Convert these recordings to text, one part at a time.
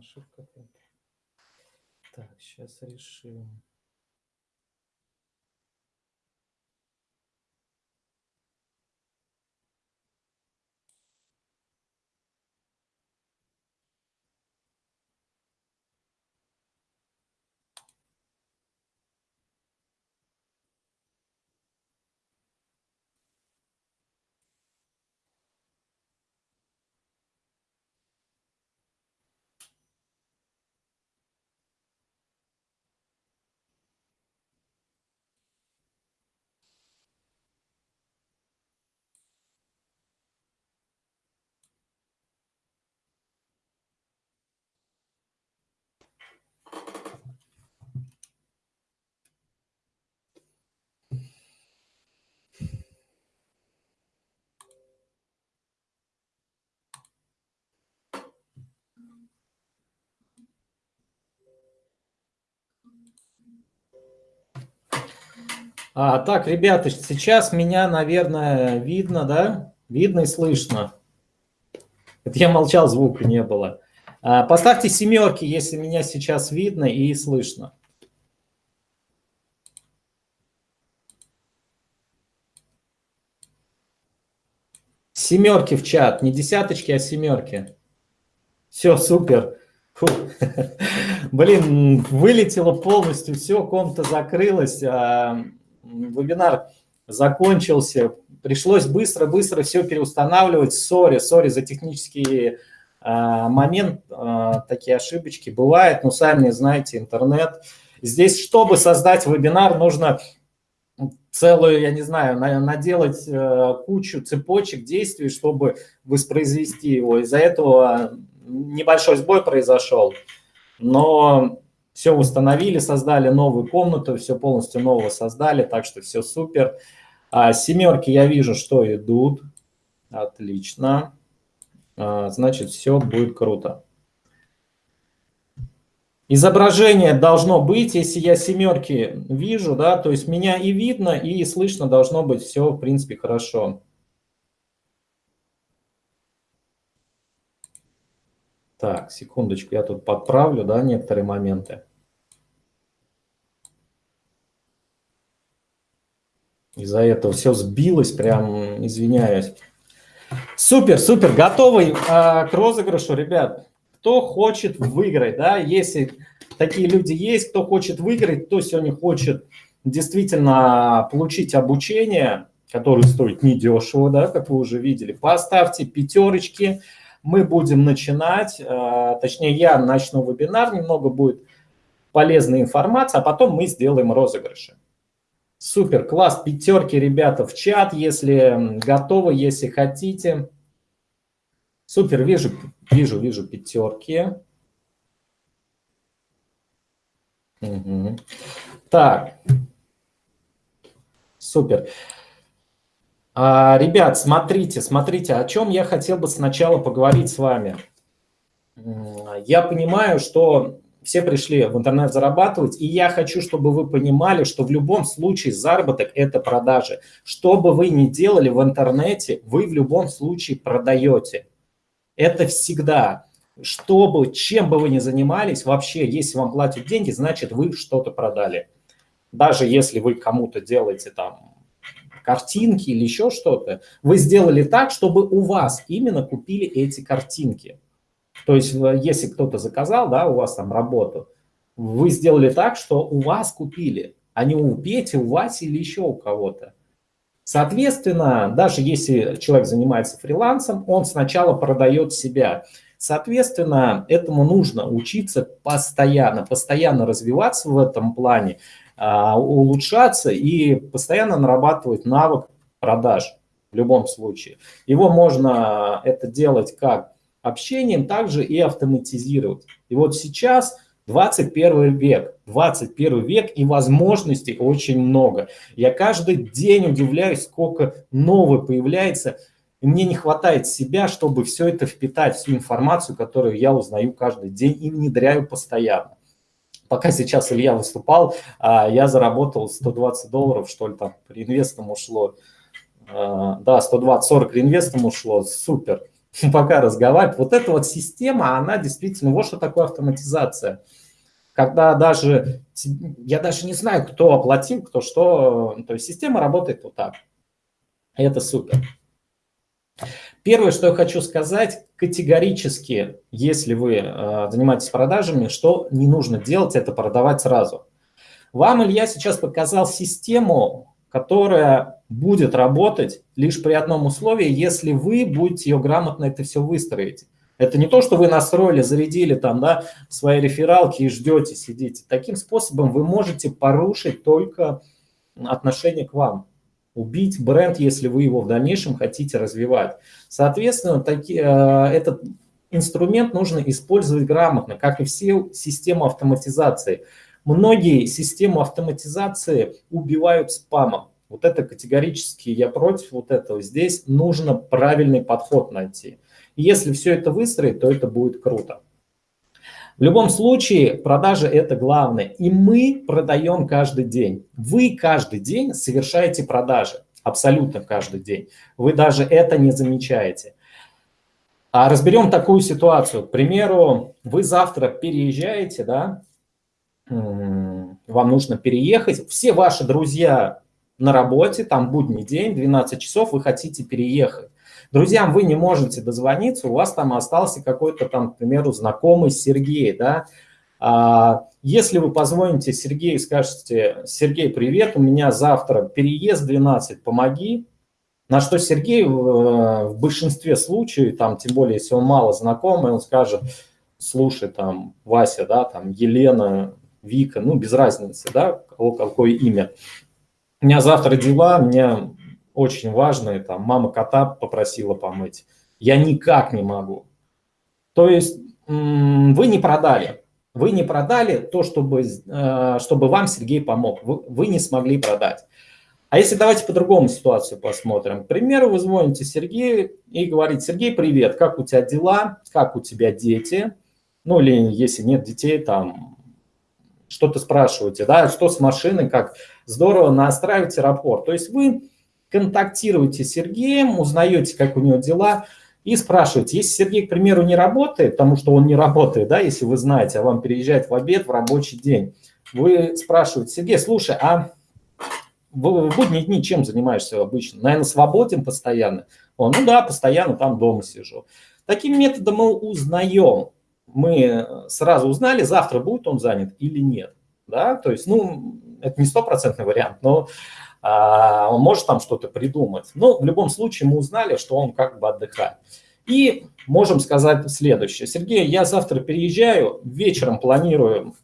Ошибка. Так, сейчас решим. А, так, ребята, сейчас меня, наверное, видно, да? Видно и слышно. Это я молчал, звука не было. А, поставьте семерки, если меня сейчас видно и слышно. Семерки в чат, не десяточки, а семерки. Все, супер. Фу. Блин, вылетело полностью, все, комната закрылась. А вебинар закончился, пришлось быстро-быстро все переустанавливать. Сори, сори за технический а, момент, а, такие ошибочки бывают, но сами знаете, интернет. Здесь, чтобы создать вебинар, нужно целую, я не знаю, наделать э, кучу цепочек действий, чтобы воспроизвести его. Из-за этого небольшой сбой произошел, но все установили, создали новую комнату, все полностью нового создали, так что все супер. А, семерки я вижу, что идут. Отлично. А, значит, все будет круто. Изображение должно быть, если я семерки вижу, да, то есть меня и видно, и слышно должно быть все, в принципе, хорошо. Так, секундочку, я тут подправлю, да, некоторые моменты. Из-за этого все сбилось, прям извиняюсь. Супер, супер, готовый а, к розыгрышу, ребят. Кто хочет выиграть, да, если такие люди есть, кто хочет выиграть, кто сегодня хочет действительно получить обучение, которое стоит недешево, да, как вы уже видели, поставьте пятерочки, мы будем начинать, а, точнее я начну вебинар, немного будет полезной информации, а потом мы сделаем розыгрыши. Супер, класс, пятерки, ребята, в чат, если готовы, если хотите. Супер, вижу, вижу, вижу пятерки. Угу. Так, супер. А, ребят, смотрите, смотрите, о чем я хотел бы сначала поговорить с вами. Я понимаю, что все пришли в интернет зарабатывать, и я хочу, чтобы вы понимали, что в любом случае заработок – это продажи. Что бы вы ни делали в интернете, вы в любом случае продаете. Это всегда. Чтобы, чем бы вы ни занимались, вообще, если вам платят деньги, значит, вы что-то продали. Даже если вы кому-то делаете там картинки или еще что-то, вы сделали так, чтобы у вас именно купили эти картинки. То есть, если кто-то заказал, да, у вас там работу, вы сделали так, что у вас купили, а не у Пети, у Васи или еще у кого-то. Соответственно, даже если человек занимается фрилансом, он сначала продает себя. Соответственно, этому нужно учиться постоянно, постоянно развиваться в этом плане, улучшаться и постоянно нарабатывать навык продаж в любом случае. Его можно это делать как общением также и автоматизировать. И вот сейчас 21 век, 21 век и возможностей очень много. Я каждый день удивляюсь, сколько нового появляется, и мне не хватает себя, чтобы все это впитать, всю информацию, которую я узнаю каждый день и внедряю постоянно. Пока сейчас Илья выступал, а, я заработал 120 долларов, что ли, там, реинвестом ушло. А, да, 120-40 реинвестом ушло, супер. пока разговаривать. Вот эта вот система, она действительно, вот что такое автоматизация. Когда даже, я даже не знаю, кто оплатил, кто что, то есть система работает вот так. Это супер. Первое, что я хочу сказать, категорически, если вы э, занимаетесь продажами, что не нужно делать, это продавать сразу. Вам Илья сейчас показал систему, которая будет работать лишь при одном условии, если вы будете ее грамотно это все выстроить. Это не то, что вы настроили, зарядили там, да, свои рефералки и ждете, сидите. Таким способом вы можете порушить только отношение к вам убить бренд, если вы его в дальнейшем хотите развивать. Соответственно, таки, э, этот инструмент нужно использовать грамотно, как и все системы автоматизации. Многие системы автоматизации убивают спамом. Вот это категорически я против вот этого. Здесь нужно правильный подход найти. если все это выстроить, то это будет круто. В любом случае, продажи – это главное. И мы продаем каждый день. Вы каждый день совершаете продажи. Абсолютно каждый день. Вы даже это не замечаете. А разберем такую ситуацию. К примеру, вы завтра переезжаете, да, вам нужно переехать. Все ваши друзья на работе, там будний день, 12 часов, вы хотите переехать. Друзьям вы не можете дозвониться, у вас там остался какой-то там, к примеру, знакомый Сергей, да, а, если вы позвоните Сергею и скажете, Сергей, привет, у меня завтра переезд 12, помоги, на что Сергей в большинстве случаев, там, тем более, если он мало знакомый, он скажет, слушай, там, Вася, да, там, Елена, Вика, ну, без разницы, да, какое имя. У меня завтра дела, мне очень важные, там, мама кота попросила помыть, я никак не могу. То есть вы не продали, вы не продали то, чтобы, э, чтобы вам Сергей помог, вы, вы не смогли продать. А если давайте по-другому ситуацию посмотрим. К примеру, вы звоните Сергею и говорите, Сергей, привет, как у тебя дела, как у тебя дети? Ну или если нет детей, там что-то спрашиваете, да, что с машиной, как здорово настраивать аэропорт. То есть вы контактируете с Сергеем, узнаете, как у него дела, и спрашиваете. Если Сергей, к примеру, не работает, потому что он не работает, да, если вы знаете, а вам переезжает в обед в рабочий день, вы спрашиваете, Сергей, слушай, а в, будние дни чем занимаешься обычно? Наверное, свободен постоянно? Он, ну да, постоянно там дома сижу. Таким методом мы узнаем. Мы сразу узнали, завтра будет он занят или нет. Да? То есть, ну, это не стопроцентный вариант, но он может там что-то придумать. Но в любом случае мы узнали, что он как бы отдыхает. И можем сказать следующее. Сергей, я завтра переезжаю, вечером планирую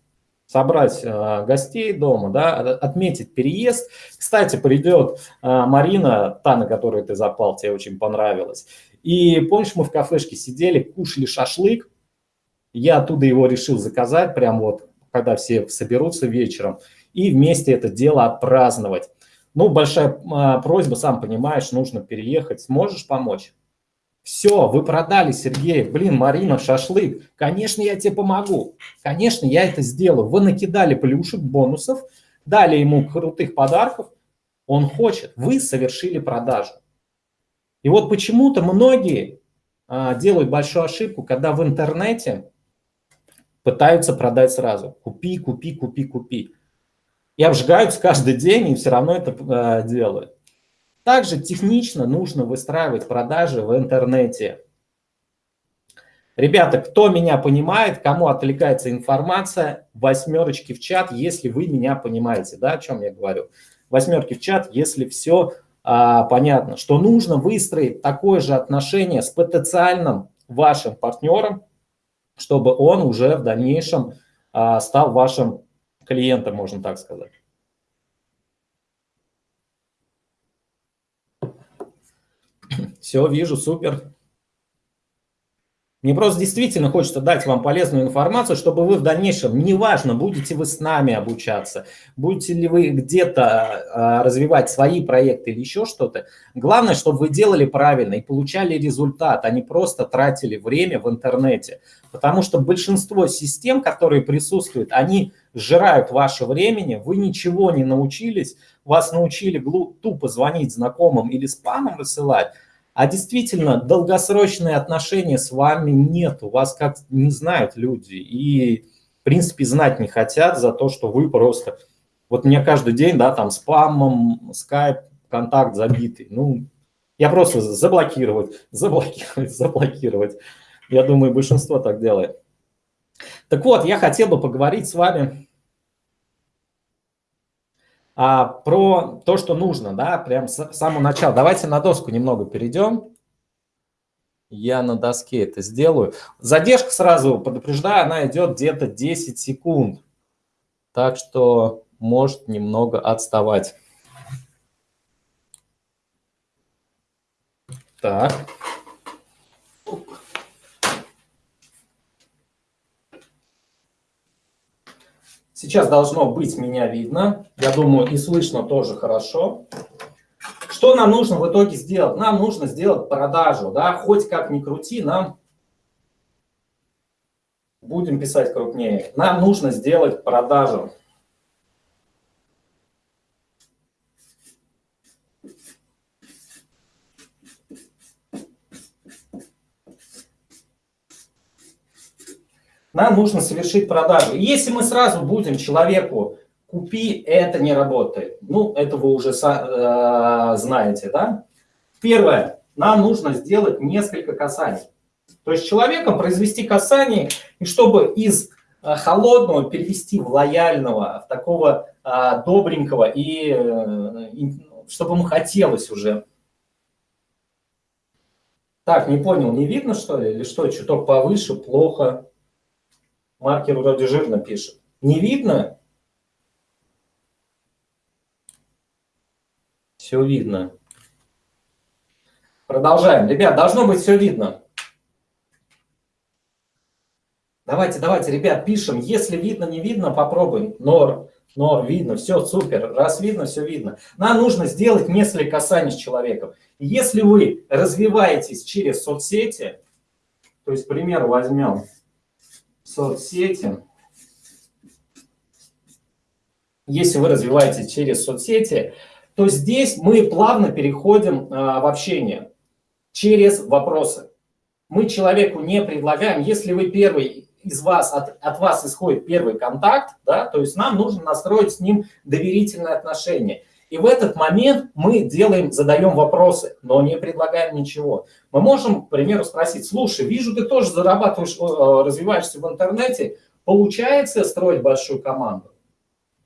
собрать э, гостей дома, да, отметить переезд. Кстати, придет э, Марина, та, на которую ты запал, тебе очень понравилось. И помнишь, мы в кафешке сидели, кушали шашлык. Я оттуда его решил заказать, прям вот, когда все соберутся вечером, и вместе это дело отпраздновать. Ну, большая а, просьба, сам понимаешь, нужно переехать. Сможешь помочь? Все, вы продали, Сергей. Блин, Марина, шашлык. Конечно, я тебе помогу. Конечно, я это сделаю. Вы накидали плюшек, бонусов, дали ему крутых подарков. Он хочет. Вы совершили продажу. И вот почему-то многие а, делают большую ошибку, когда в интернете пытаются продать сразу. Купи, купи, купи, купи и обжигаются каждый день, и все равно это э, делают. Также технично нужно выстраивать продажи в интернете. Ребята, кто меня понимает, кому отвлекается информация, восьмерочки в чат, если вы меня понимаете, да, о чем я говорю. Восьмерки в чат, если все а, понятно, что нужно выстроить такое же отношение с потенциальным вашим партнером, чтобы он уже в дальнейшем а, стал вашим клиента, можно так сказать. Все, вижу, супер. Мне просто действительно хочется дать вам полезную информацию, чтобы вы в дальнейшем, неважно, будете вы с нами обучаться, будете ли вы где-то а, развивать свои проекты или еще что-то, главное, чтобы вы делали правильно и получали результат, а не просто тратили время в интернете. Потому что большинство систем, которые присутствуют, они сжирают ваше времени, вы ничего не научились, вас научили тупо звонить знакомым или спамом рассылать, А действительно, долгосрочные отношения с вами нет, у вас как не знают люди. И, в принципе, знать не хотят за то, что вы просто... Вот мне каждый день, да, там спамом, скайп, контакт забитый. Ну, я просто заблокировать, заблокировать, заблокировать. Я думаю, большинство так делает. Так вот, я хотел бы поговорить с вами а, про то, что нужно, да, прям с самого начала. Давайте на доску немного перейдем. Я на доске это сделаю. Задержка сразу, предупреждаю, она идет где-то 10 секунд. Так что может немного отставать. Так. Сейчас должно быть меня видно. Я думаю, и слышно тоже хорошо. Что нам нужно в итоге сделать? Нам нужно сделать продажу. Да? Хоть как ни крути, нам будем писать крупнее. Нам нужно сделать продажу. Нам нужно совершить продажу. если мы сразу будем человеку «купи», это не работает. Ну, это вы уже э, знаете, да? Первое, нам нужно сделать несколько касаний. То есть человеком произвести касание, и чтобы из э, холодного перевести в лояльного, в такого э, добренького, и, э, и чтобы ему хотелось уже. Так, не понял, не видно что ли? Или что, чуток повыше, плохо? Маркер вроде жирно пишет. Не видно? Все видно. Продолжаем. Ребят, должно быть все видно. Давайте, давайте, ребят, пишем. Если видно, не видно, попробуем. Нор, нор, видно, все, супер. Раз видно, все видно. Нам нужно сделать несколько касаний с человеком. Если вы развиваетесь через соцсети, то есть, к примеру, возьмем соцсети. Если вы развиваетесь через соцсети, то здесь мы плавно переходим а, в общение через вопросы. Мы человеку не предлагаем, если вы первый из вас, от, от вас исходит первый контакт, да, то есть нам нужно настроить с ним доверительные отношения. И в этот момент мы делаем, задаем вопросы, но не предлагаем ничего. Мы можем, к примеру, спросить, слушай, вижу, ты тоже зарабатываешь, э, развиваешься в интернете, получается строить большую команду?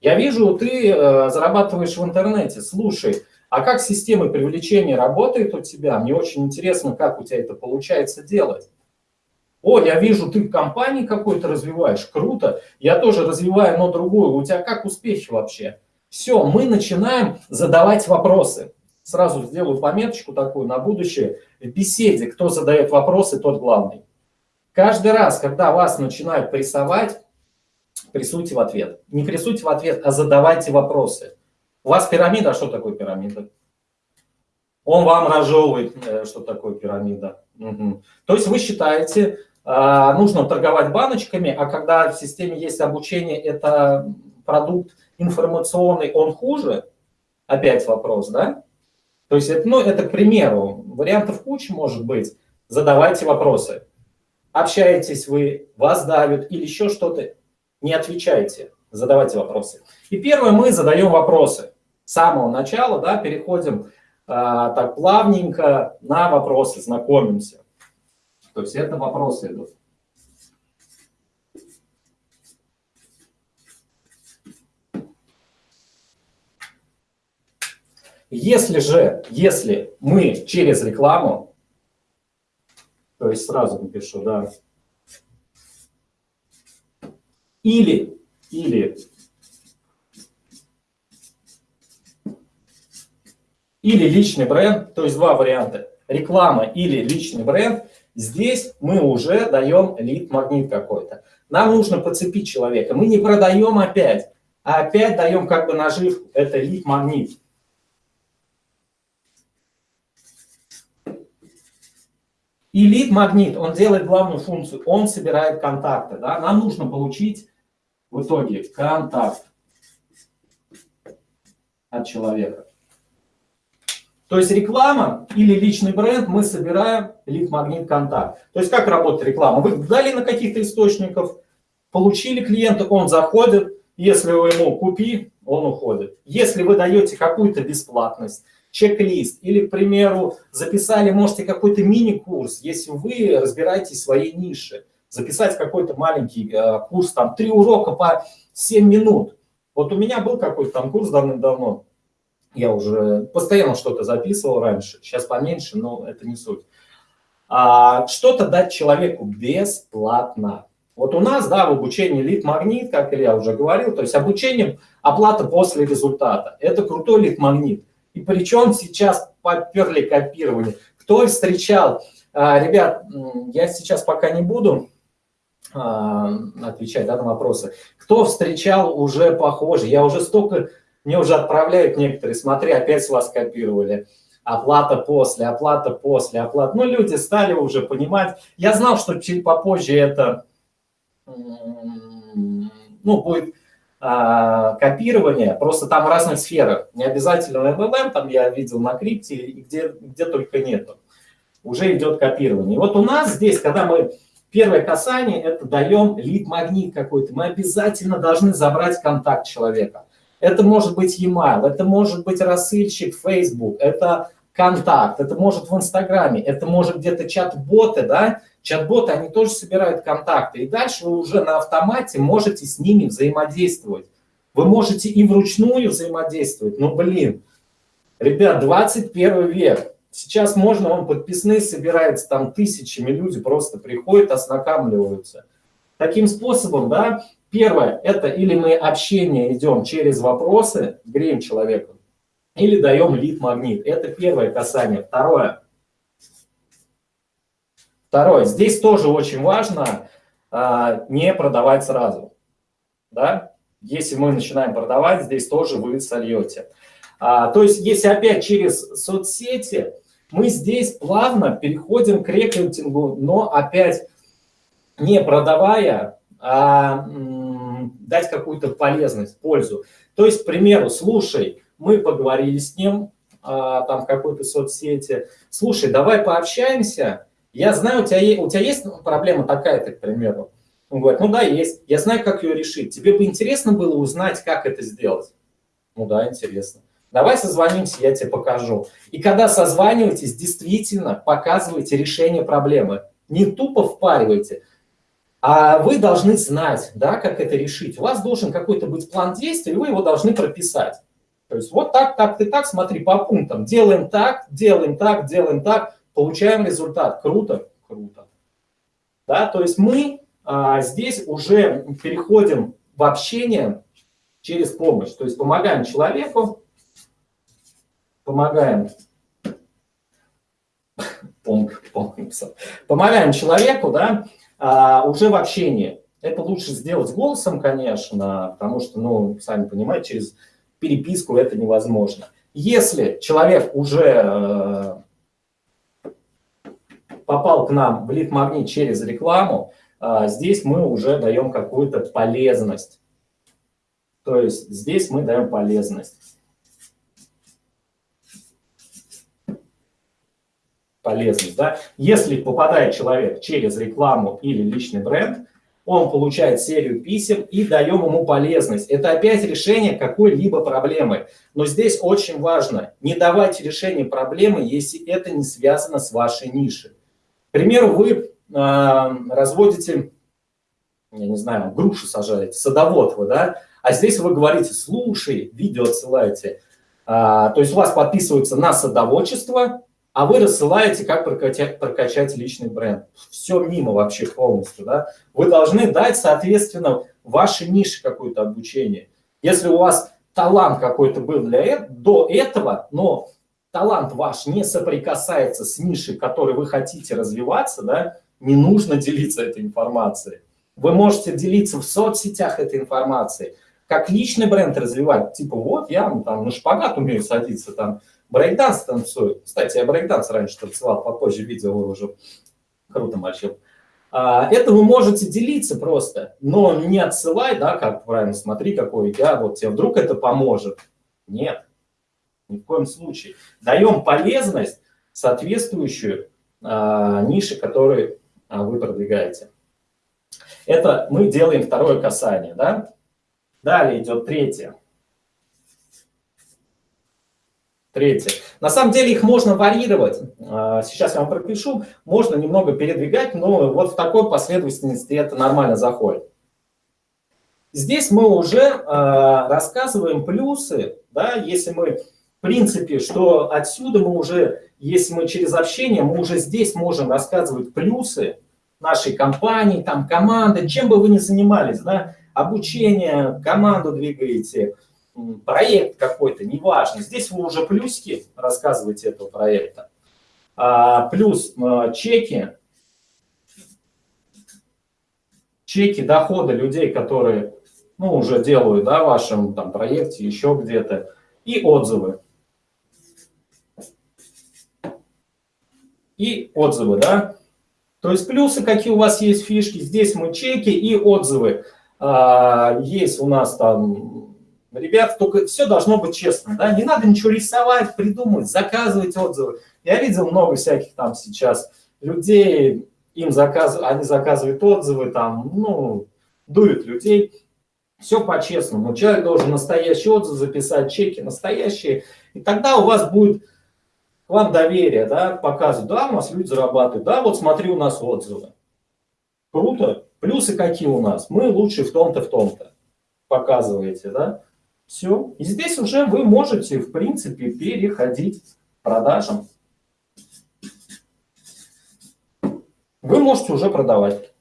Я вижу, ты э, зарабатываешь в интернете, слушай, а как система привлечения работает у тебя? Мне очень интересно, как у тебя это получается делать. О, я вижу, ты в компании какой-то развиваешь, круто. Я тоже развиваю, но другую. У тебя как успехи вообще? Все, мы начинаем задавать вопросы. Сразу сделаю пометочку такую на будущее. В беседе, кто задает вопросы, тот главный. Каждый раз, когда вас начинают прессовать, прессуйте в ответ. Не прессуйте в ответ, а задавайте вопросы. У вас пирамида, а что такое пирамида? Он вам разжевывает, э, что такое пирамида. Угу. То есть вы считаете, а, нужно торговать баночками, а когда в системе есть обучение, это продукт информационный, он хуже? Опять вопрос, да? То есть, это, ну, это к примеру. Вариантов куча может быть. Задавайте вопросы. Общаетесь вы, вас давят или еще что-то, не отвечайте, задавайте вопросы. И первое, мы задаем вопросы. С самого начала, да, переходим а, так плавненько на вопросы, знакомимся. То есть это вопросы идут. Если же, если мы через рекламу, то есть сразу напишу, да, или, или, или личный бренд, то есть два варианта, реклама или личный бренд, здесь мы уже даем лид-магнит какой-то. Нам нужно подцепить человека. Мы не продаем опять, а опять даем как бы наживку. Это лид-магнит. И лид-магнит, он делает главную функцию, он собирает контакты. Да? Нам нужно получить в итоге контакт от человека. То есть реклама или личный бренд, мы собираем лид-магнит контакт. То есть как работает реклама? Вы дали на каких-то источников, получили клиента, он заходит, если вы ему купи, он уходит. Если вы даете какую-то бесплатность, чек-лист или, к примеру, записали, можете какой-то мини-курс, если вы разбираетесь в своей нише, записать какой-то маленький э, курс, там, три урока по 7 минут. Вот у меня был какой-то там курс давным-давно, я уже постоянно что-то записывал раньше, сейчас поменьше, но это не суть. А, что-то дать человеку бесплатно. Вот у нас, да, в обучении лид-магнит, как я уже говорил, то есть обучение, оплата после результата. Это крутой лид-магнит. И причем сейчас поперли копирование. Кто встречал? А, ребят, я сейчас пока не буду а, отвечать да, на вопросы. Кто встречал уже похоже? Я уже столько мне уже отправляют некоторые, смотри, опять с вас копировали. Оплата после, оплата после, оплата. Ну, люди стали уже понимать. Я знал, что чуть попозже это ну, будет а, копирование, просто там в разных сферах. Не обязательно MLM, там я видел на крипте, где, где только нету. Уже идет копирование. Вот у нас здесь, когда мы первое касание, это даем лид-магнит какой-то. Мы обязательно должны забрать контакт человека. Это может быть e-mail, это может быть рассыльщик Facebook, это контакт, это может в Инстаграме, это может где-то чат-боты, да, чат-боты, они тоже собирают контакты, и дальше вы уже на автомате можете с ними взаимодействовать. Вы можете и вручную взаимодействовать, но, блин, ребят, 21 век, сейчас можно, он подписные собирается, там тысячами люди просто приходят, ознакомливаются. Таким способом, да, Первое, это или мы общение идем через вопросы, греем человека, или даем лид-магнит. Это первое касание. Второе. Второе. Здесь тоже очень важно а, не продавать сразу. Да? Если мы начинаем продавать, здесь тоже вы сольете. А, то есть, если опять через соцсети, мы здесь плавно переходим к рекрутингу, но опять не продавая, а дать какую-то полезность, пользу. То есть, к примеру, слушай, мы поговорили с ним а, там в какой-то соцсети, слушай, давай пообщаемся, я знаю, у тебя, у тебя есть проблема такая-то, к примеру. Он говорит, ну да, есть, я знаю, как ее решить. Тебе бы интересно было узнать, как это сделать? Ну да, интересно. Давай созвонимся, я тебе покажу. И когда созваниваетесь, действительно показывайте решение проблемы. Не тупо впаривайте, а вы должны знать, да, как это решить. У вас должен какой-то быть план действий, и вы его должны прописать. То есть вот так, так, и так, смотри, по пунктам. Делаем так, делаем так, делаем так, получаем результат. Круто, круто. Да, то есть мы а, здесь уже переходим в общение через помощь. То есть помогаем человеку, помогаем, помогаем человеку, да, а, уже в общении. Это лучше сделать голосом, конечно, потому что, ну, сами понимаете, через переписку это невозможно. Если человек уже э, попал к нам в лид-магнит через рекламу, э, здесь мы уже даем какую-то полезность. То есть здесь мы даем полезность. полезность. Да? Если попадает человек через рекламу или личный бренд, он получает серию писем и даем ему полезность. Это опять решение какой-либо проблемы. Но здесь очень важно, не давайте решение проблемы, если это не связано с вашей нишей. К примеру, вы э, разводите, я не знаю, груши сажаете, садовод вы, да, а здесь вы говорите, слушай, видео отсылаете. А, то есть у вас подписываются на садоводчество, а вы рассылаете, как прокачать, прокачать личный бренд. Все мимо вообще полностью. Да? Вы должны дать, соответственно, вашей нише какое-то обучение. Если у вас талант какой-то был для, до этого, но талант ваш не соприкасается с нишей, которой вы хотите развиваться, да, не нужно делиться этой информацией. Вы можете делиться в соцсетях этой информацией, как личный бренд развивать, типа вот я там на шпагат умею садиться, там брейкданс танцую. Кстати, я брейкданс раньше танцевал, попозже видео выложу. Круто мальчик. А, это вы можете делиться просто, но не отсылай, да, как правильно, смотри, какой я, вот тебе вдруг это поможет. Нет. Ни в коем случае. Даем полезность, соответствующую а, нише, которую а, вы продвигаете. Это мы делаем второе касание. Да? Далее идет третье. Третье. На самом деле их можно варьировать. А, сейчас я вам пропишу. Можно немного передвигать, но вот в такой последовательности это нормально заходит. Здесь мы уже рассказываем плюсы, да, если мы, в принципе, что отсюда мы уже, если мы через общение, мы уже здесь можем рассказывать плюсы нашей компании, там, команды, чем бы вы ни занимались, да, обучение, команду двигаете, проект какой-то, неважно. Здесь вы уже плюсики рассказываете этого проекта. А, плюс а, чеки, чеки дохода людей, которые ну, уже делают да, в вашем там, проекте, еще где-то, и отзывы. И отзывы, да. То есть плюсы, какие у вас есть фишки, здесь мы чеки и отзывы. А, есть у нас там Ребят, только все должно быть честно, да, не надо ничего рисовать, придумывать, заказывать отзывы. Я видел много всяких там сейчас людей, им заказ, они заказывают отзывы, там, ну, дуют людей. Все по-честному. Человек должен настоящий отзыв записать, чеки настоящие, и тогда у вас будет вам доверие, да, показывать, да, у нас люди зарабатывают, да, вот смотри, у нас отзывы. Круто. Плюсы какие у нас? Мы лучше в том-то, в том-то. Показываете, да? Все. И здесь уже вы можете, в принципе, переходить к продажам. Вы можете уже продавать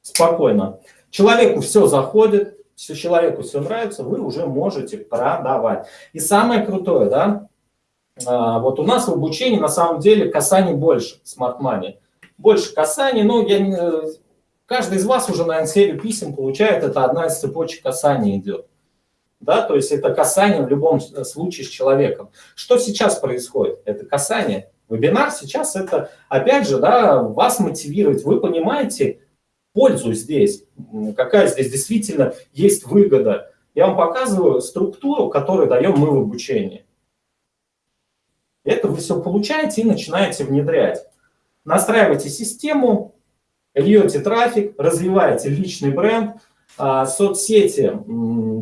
спокойно. Человеку все заходит, все человеку все нравится, вы уже можете продавать. И самое крутое, да, вот у нас в обучении на самом деле касаний больше, Smart Money. Больше касаний, но я, каждый из вас уже, наверное, серию писем получает, это одна из цепочек касаний идет да, то есть это касание в любом случае с человеком. Что сейчас происходит? Это касание. Вебинар сейчас это, опять же, да, вас мотивировать. Вы понимаете пользу здесь, какая здесь действительно есть выгода. Я вам показываю структуру, которую даем мы в обучении. Это вы все получаете и начинаете внедрять. Настраиваете систему, льете трафик, развиваете личный бренд – а, соцсети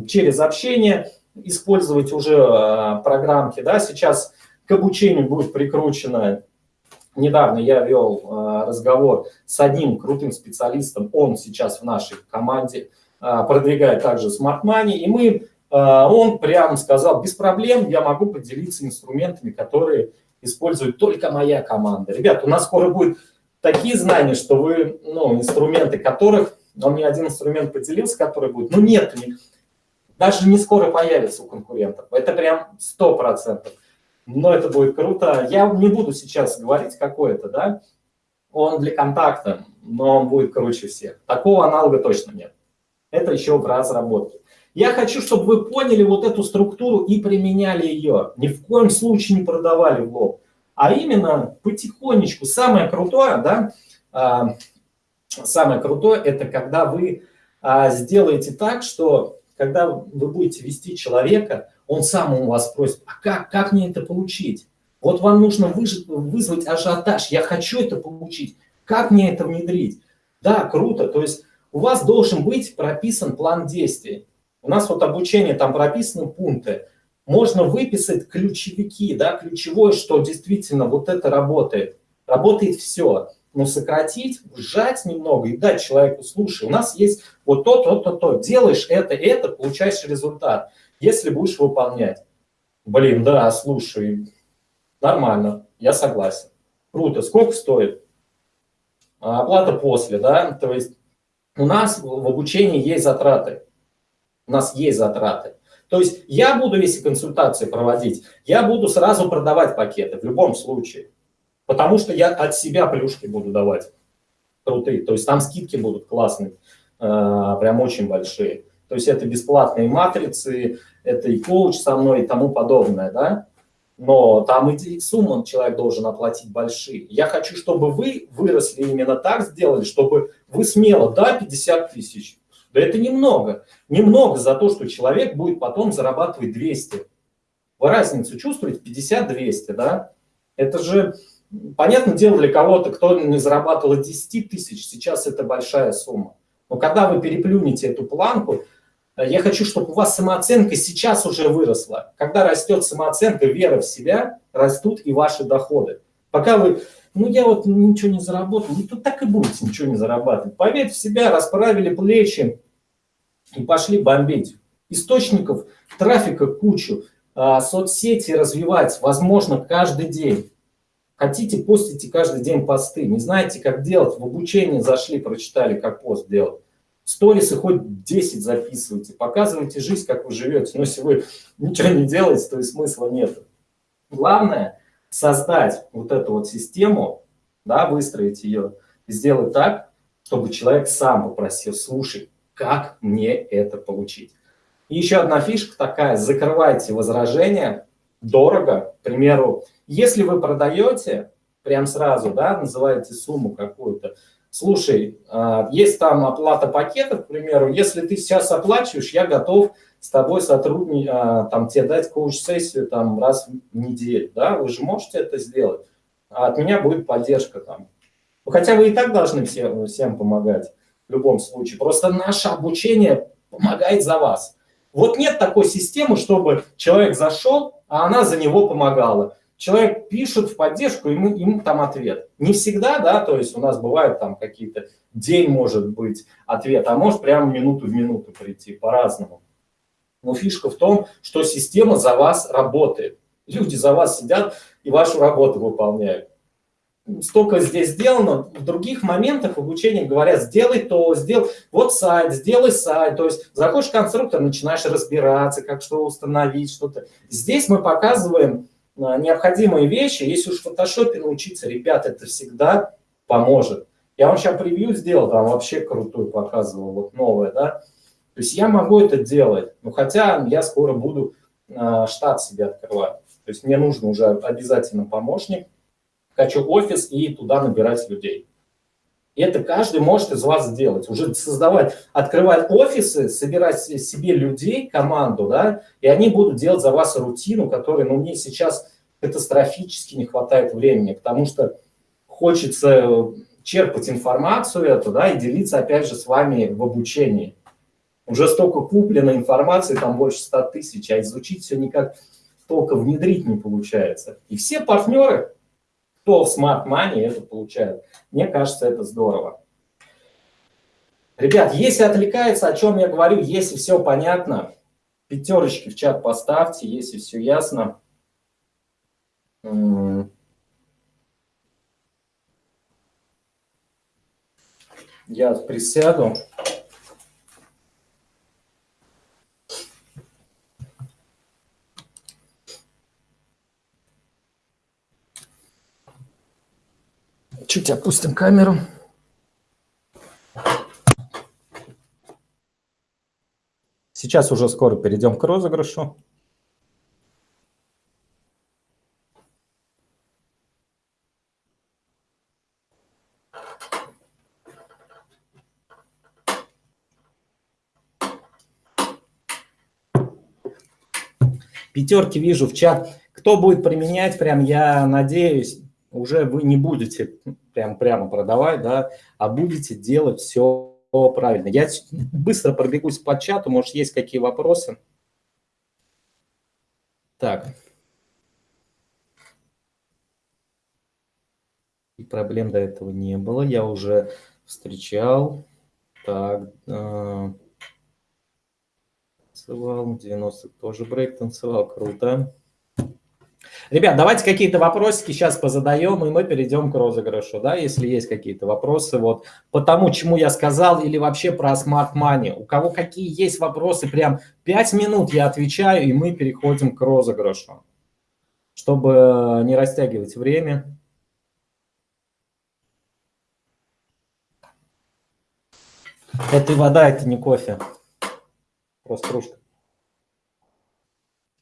через общение, использовать уже а, программки. Да? Сейчас к обучению будет прикручено, недавно я вел а, разговор с одним крутым специалистом, он сейчас в нашей команде продвигает также Smart Money, и мы, он прямо сказал, без проблем я могу поделиться инструментами, которые использует только моя команда. Ребят, у нас скоро будет такие знания, что вы, ну, инструменты которых он мне один инструмент поделился, который будет, ну нет, даже не скоро появится у конкурентов. Это прям 100%. Но это будет круто. Я не буду сейчас говорить, какой это, да. Он для контакта, но он будет круче всех. Такого аналога точно нет. Это еще в разработке. Я хочу, чтобы вы поняли вот эту структуру и применяли ее. Ни в коем случае не продавали в лоб. А именно потихонечку. Самое крутое, да, а, самое крутое, это когда вы а, сделаете так, что когда вы будете вести человека, он сам у вас спросит, а как, как мне это получить? Вот вам нужно вызвать ажиотаж, я хочу это получить, как мне это внедрить? Да, круто, то есть у вас должен быть прописан план действий. У нас вот обучение, там прописаны пункты. Можно выписать ключевики, да, ключевое, что действительно вот это работает. Работает все ну, сократить, сжать немного и дать человеку, слушай, у нас есть вот то, то, то, то, делаешь это, это, получаешь результат, если будешь выполнять. Блин, да, слушай, нормально, я согласен. Круто, сколько стоит? А, оплата после, да, то есть у нас в обучении есть затраты, у нас есть затраты. То есть я буду, если консультации проводить, я буду сразу продавать пакеты в любом случае. Потому что я от себя плюшки буду давать крутые. То есть там скидки будут классные, э, прям очень большие. То есть это бесплатные матрицы, это и коуч со мной и тому подобное, да. Но там и суммы человек должен оплатить большие. Я хочу, чтобы вы выросли именно так сделали, чтобы вы смело, да, 50 тысяч. Да это немного. Немного за то, что человек будет потом зарабатывать 200. Вы разницу чувствуете? 50-200, да? Это же, понятное дело, для кого-то, кто не зарабатывал 10 тысяч, сейчас это большая сумма. Но когда вы переплюнете эту планку, э, я хочу, чтобы у вас самооценка сейчас уже выросла. Когда растет самооценка, вера в себя, растут и ваши доходы. Пока вы, ну я вот ничего не заработал, ну тут так и будете ничего не зарабатывать. Поверьте в себя, расправили плечи и пошли бомбить. Источников трафика кучу, а, соцсети развивать, возможно, каждый день. Хотите, постите каждый день посты. Не знаете, как делать, в обучение зашли, прочитали, как пост делать. Сторисы хоть 10 записывайте, показывайте жизнь, как вы живете. Но если вы ничего не делаете, то и смысла нет. Главное создать вот эту вот систему, да, выстроить ее, сделать так, чтобы человек сам попросил, слушай, как мне это получить? И еще одна фишка такая, закрывайте возражения, дорого, к примеру, если вы продаете, прям сразу, да, называете сумму какую-то, слушай, а, есть там оплата пакетов, к примеру, если ты сейчас оплачиваешь, я готов с тобой сотрудничать, там, тебе дать коуч-сессию там раз в неделю, да, вы же можете это сделать, а от меня будет поддержка там. Хотя вы и так должны всем, всем помогать в любом случае, просто наше обучение помогает за вас. Вот нет такой системы, чтобы человек зашел, а она за него помогала. Человек пишет в поддержку, ему, ему там ответ. Не всегда, да, то есть у нас бывают там какие-то, день может быть ответ, а может прямо минуту в минуту прийти, по-разному. Но фишка в том, что система за вас работает. Люди за вас сидят и вашу работу выполняют столько здесь сделано, в других моментах обучения говорят, сделай то, сделай, вот сайт, сделай сайт, то есть заходишь в конструктор, начинаешь разбираться, как что установить, что-то. Здесь мы показываем а, необходимые вещи, если уж в фотошопе научиться, ребят, это всегда поможет. Я вам сейчас превью сделал, там вообще крутую показывал, вот новое, да. То есть я могу это делать, но хотя я скоро буду э, штат себе открывать. То есть мне нужно уже обязательно помощник, хочу офис и туда набирать людей. И это каждый может из вас сделать. Уже создавать, открывать офисы, собирать себе людей, команду, да, и они будут делать за вас рутину, которой, ну, мне сейчас катастрофически не хватает времени, потому что хочется черпать информацию эту, да, и делиться, опять же, с вами в обучении. Уже столько куплено информации, там больше 100 тысяч, а изучить все никак только внедрить не получается. И все партнеры, кто в Smart Money это получает. Мне кажется, это здорово. Ребят, если отвлекается, о чем я говорю, если все понятно, пятерочки в чат поставьте, если все ясно. Я присяду. Чуть опустим камеру. Сейчас уже скоро перейдем к розыгрышу. Пятерки вижу в чат. Кто будет применять, прям я надеюсь, уже вы не будете прям прямо продавать, да, а будете делать все правильно. Я быстро пробегусь по чату, может, есть какие вопросы? Так. И проблем до этого не было, я уже встречал. Так, э, танцевал, 90 тоже брейк танцевал, круто. Ребят, давайте какие-то вопросики сейчас позадаем, и мы перейдем к розыгрышу, да, если есть какие-то вопросы вот по тому, чему я сказал, или вообще про Smart Money. У кого какие есть вопросы, прям 5 минут я отвечаю, и мы переходим к розыгрышу, чтобы не растягивать время. Это вода, это не кофе. Просто кружка.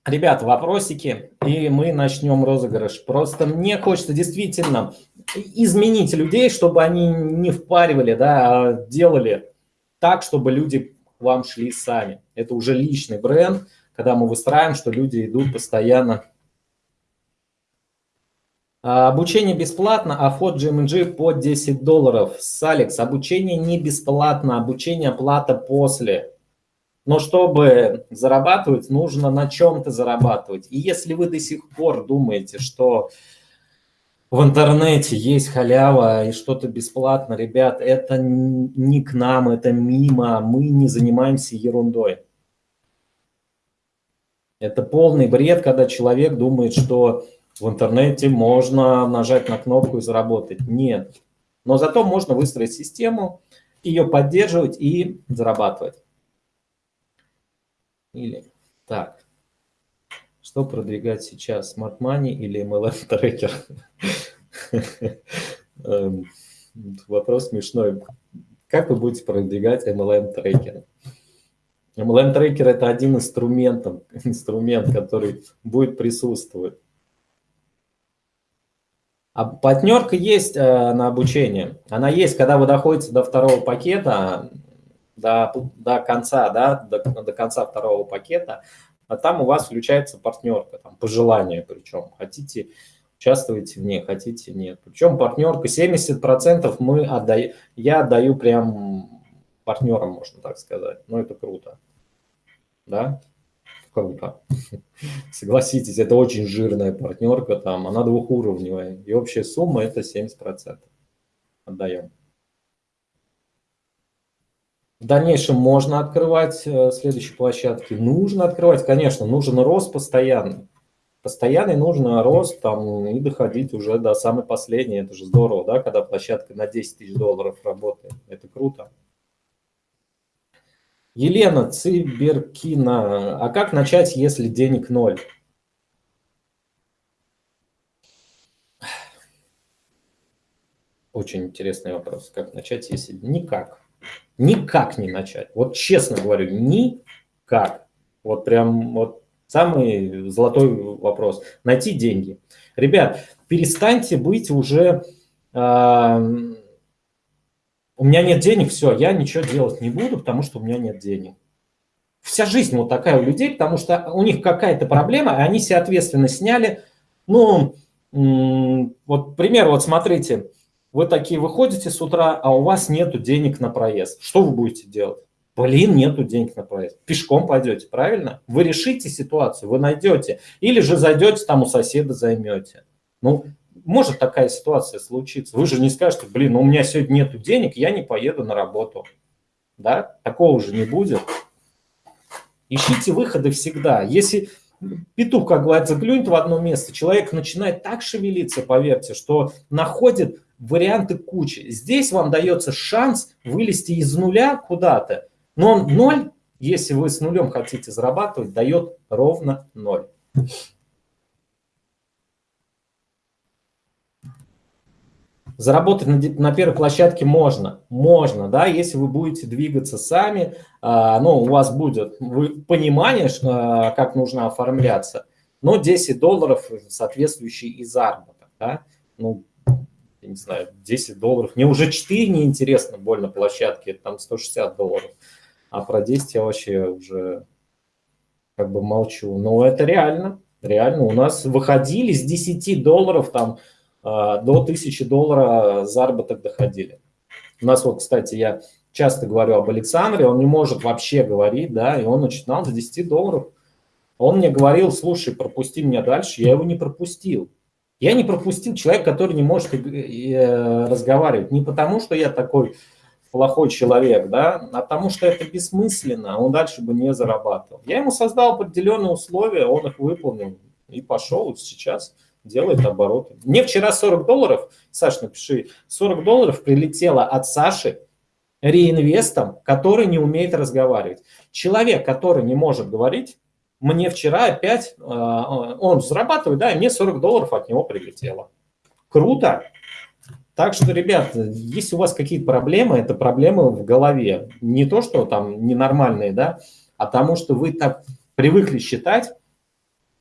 Ребят, вопросики, и мы начнем розыгрыш. Просто мне хочется действительно изменить людей, чтобы они не впаривали, да, а делали так, чтобы люди к вам шли сами. Это уже личный бренд, когда мы выстраиваем, что люди идут постоянно. А, обучение бесплатно, а вход GMG по 10 долларов. С Алекс, обучение не бесплатно, обучение плата после. Но чтобы зарабатывать, нужно на чем-то зарабатывать. И если вы до сих пор думаете, что в интернете есть халява и что-то бесплатно, ребят, это не к нам, это мимо, мы не занимаемся ерундой. Это полный бред, когда человек думает, что в интернете можно нажать на кнопку и заработать. Нет. Но зато можно выстроить систему, ее поддерживать и зарабатывать. Или так. Что продвигать сейчас, Smart Money или MLM? Эм, вопрос смешной. Как вы будете продвигать MLM трекер? MLM трекер это один инструмент, инструмент, который будет присутствовать. А партнерка есть э, на обучение. Она есть, когда вы доходите до второго пакета, до, до конца, да, до, до конца второго пакета, а там у вас включается партнерка, там, по желанию причем. Хотите участвуете в ней, хотите нет. Причем партнерка 70% мы отдаем, я отдаю прям партнерам, можно так сказать. Ну, это круто. Да? Круто. Согласитесь, это очень жирная партнерка, там, она двухуровневая. И общая сумма это 70%. Отдаем. В дальнейшем можно открывать э, следующие площадки. Нужно открывать, конечно, нужен рост постоянный постоянный нужно рост там и доходить уже до самой последней. Это же здорово, да, когда площадка на 10 тысяч долларов работает. Это круто. Елена Циберкина. А как начать, если денег ноль? Очень интересный вопрос. Как начать, если... Никак. Никак не начать. Вот честно говорю, никак. Вот прям вот Самый золотой вопрос. Найти деньги. Ребят, перестаньте быть уже... Э, у меня нет денег, все, я ничего делать не буду, потому что у меня нет денег. Вся жизнь вот такая у людей, потому что у них какая-то проблема, и они себе ответственность сняли. Ну, вот пример, вот смотрите, вы такие выходите с утра, а у вас нету денег на проезд. Что вы будете делать? Блин, нету денег на проезд. Пешком пойдете, правильно? Вы решите ситуацию, вы найдете. Или же зайдете там у соседа займете. Ну, может такая ситуация случиться. Вы же не скажете, блин, у меня сегодня нету денег, я не поеду на работу. Да? Такого уже не будет. Ищите выходы всегда. Если петух, как говорится, клюнет в одно место, человек начинает так шевелиться, поверьте, что находит варианты кучи. Здесь вам дается шанс вылезти из нуля куда-то но 0, если вы с нулем хотите зарабатывать, дает ровно 0. Заработать на, на первой площадке можно, можно, да, если вы будете двигаться сами, а, ну, у вас будет вы, понимание, что, а, как нужно оформляться, но 10 долларов соответствующий и заработок, да, ну, я не знаю, 10 долларов, мне уже 4 неинтересно больно площадке, там 160 долларов. А про 10 я вообще уже как бы молчу. Но это реально, реально. У нас выходили с 10 долларов там а, до 1000 долларов заработок доходили. У нас вот, кстати, я часто говорю об Александре, он не может вообще говорить, да, и он начинал с 10 долларов. Он мне говорил, слушай, пропусти меня дальше, я его не пропустил. Я не пропустил человека, который не может э, разговаривать. Не потому, что я такой плохой человек, да, а потому что это бессмысленно, он дальше бы не зарабатывал. Я ему создал определенные условия, он их выполнил и пошел, сейчас делает обороты. Мне вчера 40 долларов, Саш, напиши, 40 долларов прилетело от Саши реинвестом, который не умеет разговаривать. Человек, который не может говорить, мне вчера опять, э, он зарабатывает, да, и мне 40 долларов от него прилетело. Круто, так что, ребят, если у вас какие-то проблемы, это проблемы в голове. Не то, что там ненормальные, да, а тому, что вы так привыкли считать,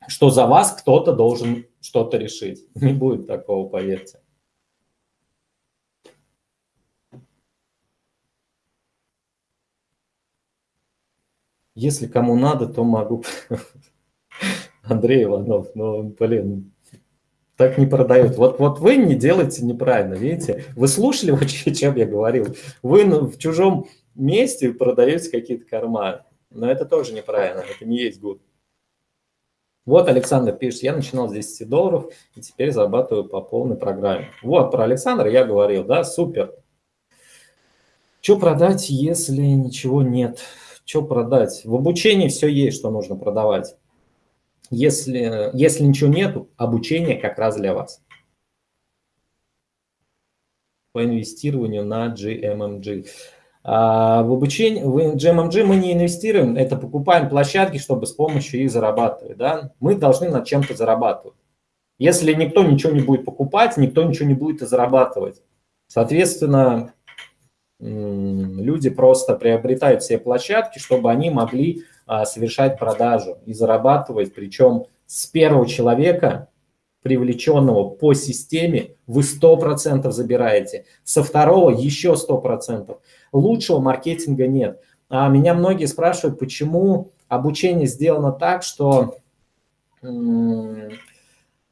что за вас кто-то должен что-то решить. Не будет такого, поверьте. Если кому надо, то могу. Андрей Иванов, ну, блин, так не продают. Вот, вот вы не делаете неправильно, видите? Вы слушали, вот, чем я говорил? Вы в чужом месте продаете какие-то корма. Но это тоже неправильно, это не есть гуд. Вот Александр пишет, я начинал с 10 долларов и теперь зарабатываю по полной программе. Вот, про Александра я говорил, да, супер. Что продать, если ничего нет? Что продать? В обучении все есть, что нужно продавать. Если, если ничего нет, обучение как раз для вас. По инвестированию на GMMG. А в обучении, в GMMG мы не инвестируем, это покупаем площадки, чтобы с помощью их зарабатывать. Да? Мы должны над чем-то зарабатывать. Если никто ничего не будет покупать, никто ничего не будет и зарабатывать. Соответственно, люди просто приобретают все площадки, чтобы они могли а, совершать продажу и зарабатывать, причем с первого человека, привлеченного по системе, вы 100% забираете, со второго еще 100%. Лучшего маркетинга нет. А меня многие спрашивают, почему обучение сделано так, что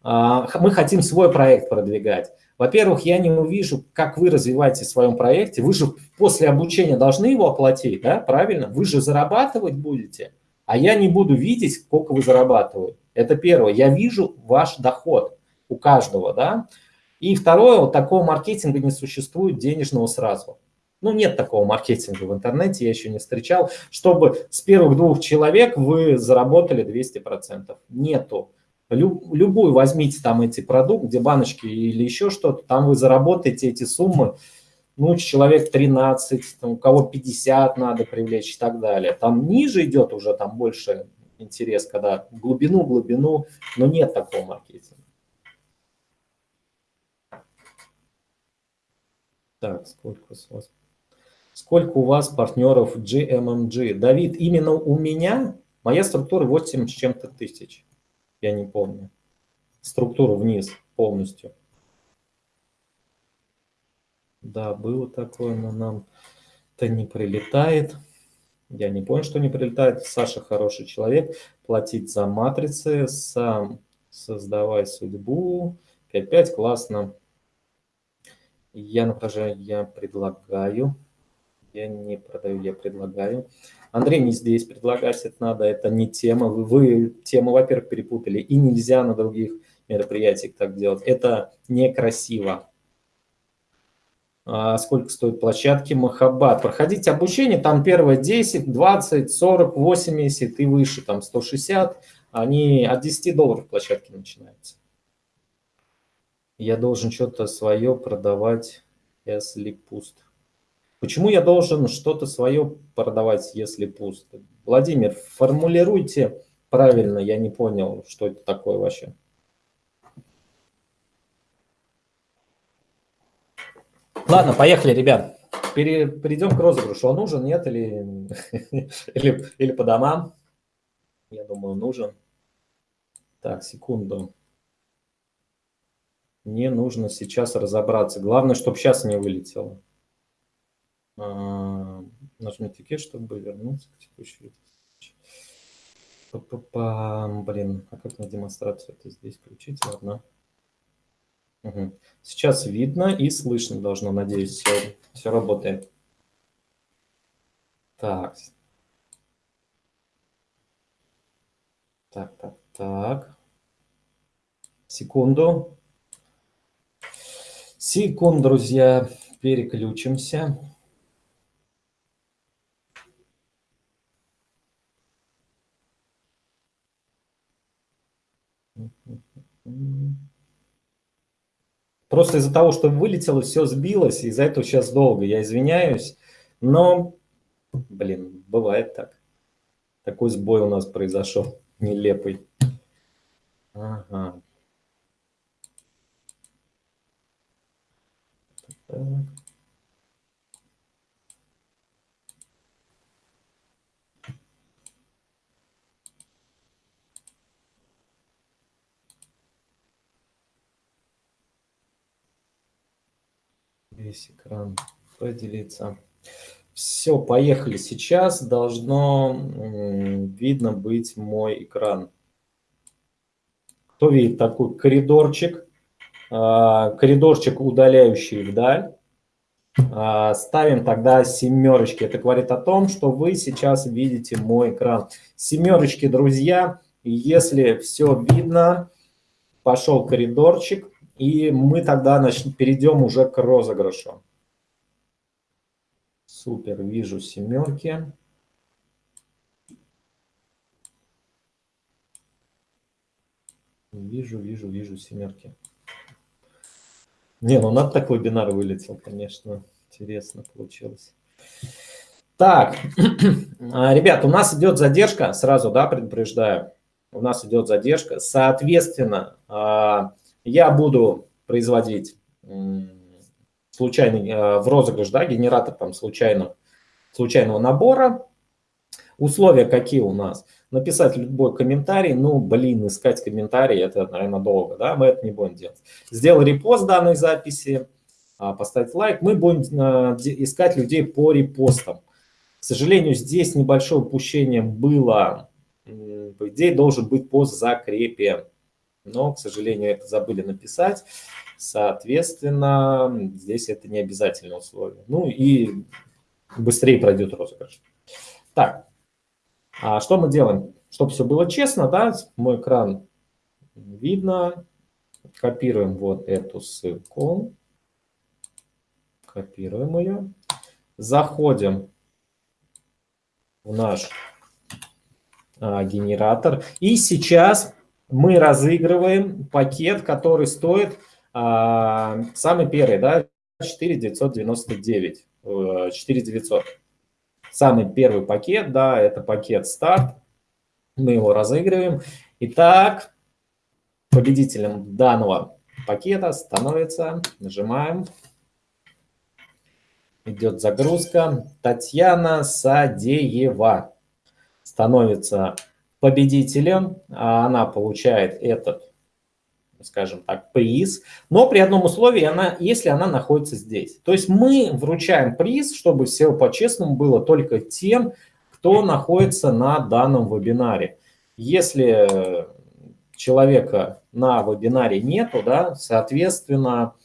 а, мы хотим свой проект продвигать. Во-первых, я не увижу, как вы развиваетесь в своем проекте. Вы же после обучения должны его оплатить, да, правильно? Вы же зарабатывать будете, а я не буду видеть, сколько вы зарабатываете. Это первое. Я вижу ваш доход у каждого, да. И второе, вот такого маркетинга не существует денежного сразу. Ну, нет такого маркетинга в интернете, я еще не встречал, чтобы с первых двух человек вы заработали 200%. Нету. Любую возьмите там эти продукты, где баночки или еще что-то, там вы заработаете эти суммы, ну, человек 13, там, у кого 50 надо привлечь и так далее. Там ниже идет уже, там больше интерес, когда глубину, глубину, но нет такого маркетинга. Так, сколько у вас? Сколько у вас партнеров GMMG? Давид, именно у меня моя структура 8 с чем-то тысяч я не помню. Структуру вниз полностью. Да, было такое, но нам это не прилетает. Я не понял, что не прилетает. Саша хороший человек. Платить за матрицы, сам создавай судьбу. 5-5, классно. Я напряжаю, я предлагаю. Я не продаю, я предлагаю. Андрей не здесь предлагать это надо, это не тема. Вы, вы тему, во-первых, перепутали, и нельзя на других мероприятиях так делать. Это некрасиво. А сколько стоят площадки Махабад? Проходите обучение, там первое 10, 20, 40, 80 и выше, там 160. Они от 10 долларов площадки начинаются. Я должен что-то свое продавать, если пуст. Почему я должен что-то свое продавать, если пусто? Владимир, формулируйте правильно, я не понял, что это такое вообще. Ладно, поехали, ребят. Пере, перейдем к розыгрышу. Он нужен, нет, или, или, или по домам? Я думаю, нужен. Так, секунду. Мне нужно сейчас разобраться. Главное, чтобы сейчас не вылетело. А, нажмите кеш, чтобы вернуться к текущей Па -па -па, блин, а как на демонстрацию это здесь включить? Ладно. Угу. Сейчас видно и слышно должно, надеюсь, все, все работает. Так. Так, так, так. Секунду. Секунду, друзья, переключимся. Просто из-за того, что вылетело, все сбилось, из-за этого сейчас долго. Я извиняюсь, но, блин, бывает так. Такой сбой у нас произошел, нелепый. Ага. Так. Весь экран поделиться. Все, поехали. Сейчас должно видно быть мой экран. Кто видит такой коридорчик? А, коридорчик, удаляющий вдаль. А, ставим тогда семерочки. Это говорит о том, что вы сейчас видите мой экран. Семерочки, друзья. Если все видно, пошел коридорчик. И мы тогда начнем, перейдем уже к розыгрышу. Супер, вижу семерки. Вижу, вижу, вижу семерки. Не, ну надо так вебинар вылетел, конечно. Интересно получилось. Так, а, ребят, у нас идет задержка, сразу, да, предупреждаю. У нас идет задержка. Соответственно, а, я буду производить случайный э, в розыгрыш, да, генератор там случайно, случайного набора. Условия какие у нас? Написать любой комментарий, ну, блин, искать комментарии, это, наверное, долго, да, мы это не будем делать. Сделал репост данной записи, а, поставить лайк, мы будем э, искать людей по репостам. К сожалению, здесь небольшое упущение было, по идее, должен быть пост закрепе, но, к сожалению, это забыли написать. Соответственно, здесь это не обязательное условие. Ну и быстрее пройдет розыгрыш. Так, а что мы делаем? Чтобы все было честно, да, мой экран видно. Копируем вот эту ссылку. Копируем ее. Заходим в наш а, генератор. И сейчас мы разыгрываем пакет, который стоит а, самый первый, да, 4999, 4900. Э, самый первый пакет, да, это пакет старт. Мы его разыгрываем. Итак, победителем данного пакета становится, нажимаем, идет загрузка, Татьяна Садеева становится победителем, а она получает этот скажем так, приз, но при одном условии, она, если она находится здесь. То есть мы вручаем приз, чтобы все по-честному было только тем, кто находится на данном вебинаре. Если человека на вебинаре нету, да, соответственно,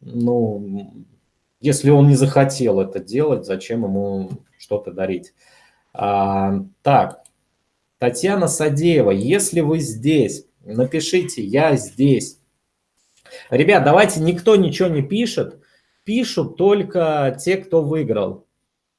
ну, если он не захотел это делать, зачем ему что-то дарить? А, так, Татьяна Садеева, если вы здесь, напишите «я здесь». Ребят, давайте никто ничего не пишет, пишут только те, кто выиграл.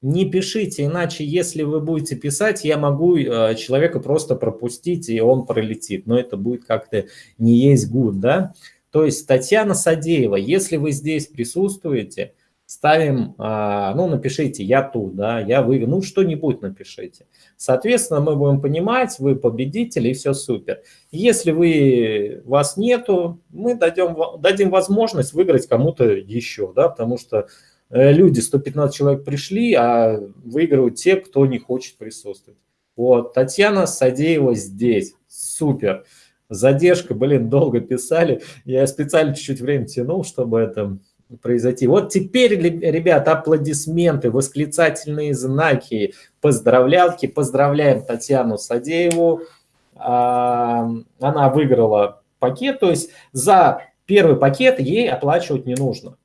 Не пишите, иначе если вы будете писать, я могу э, человека просто пропустить, и он пролетит. Но это будет как-то не есть гуд, да? То есть Татьяна Садеева, если вы здесь присутствуете, ставим, а, ну, напишите «я тут», да, «я выиграл», ну, что-нибудь напишите. Соответственно, мы будем понимать, вы победитель, и все супер. Если вы, вас нету, мы дадим, дадим возможность выиграть кому-то еще, да, потому что э, люди, 115 человек пришли, а выигрывают те, кто не хочет присутствовать. Вот, Татьяна Садеева здесь, супер. Задержка, блин, долго писали, я специально чуть-чуть время тянул, чтобы это произойти. Вот теперь, ребят, аплодисменты, восклицательные знаки, поздравлялки. Поздравляем Татьяну Садееву. А, она выиграла пакет, то есть за первый пакет ей оплачивать не нужно.